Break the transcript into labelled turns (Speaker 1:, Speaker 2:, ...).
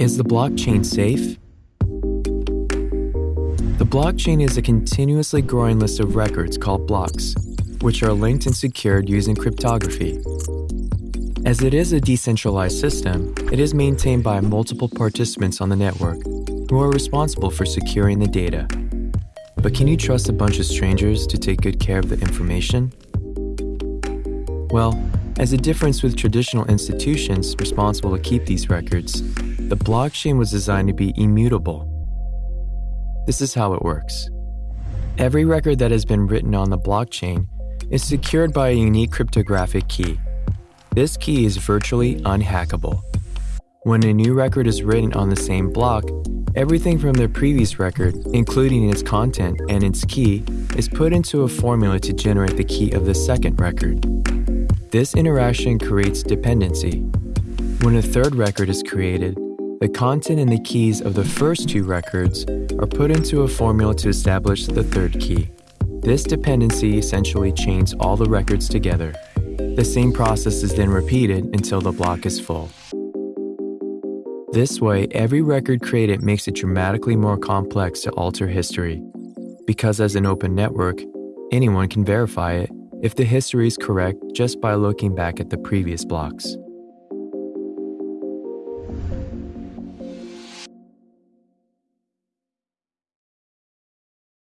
Speaker 1: Is the blockchain safe? The blockchain is a continuously growing list of records called blocks, which are linked and secured using cryptography. As it is a decentralized system, it is maintained by multiple participants on the network who are responsible for securing the data. But can you trust a bunch of strangers to take good care of the information? Well, as a difference with traditional institutions responsible to keep these records, the blockchain was designed to be immutable. This is how it works. Every record that has been written on the blockchain is secured by a unique cryptographic key. This key is virtually unhackable. When a new record is written on the same block, everything from the previous record, including its content and its key, is put into a formula to generate the key of the second record. This interaction creates dependency. When a third record is created, the content and the keys of the first two records are put into a formula to establish the third key. This dependency essentially chains all the records together. The same process is then repeated until the block is full. This way, every record created makes it dramatically more complex to alter history. Because as an open network, anyone can verify it if the history is correct just by looking back at the previous blocks.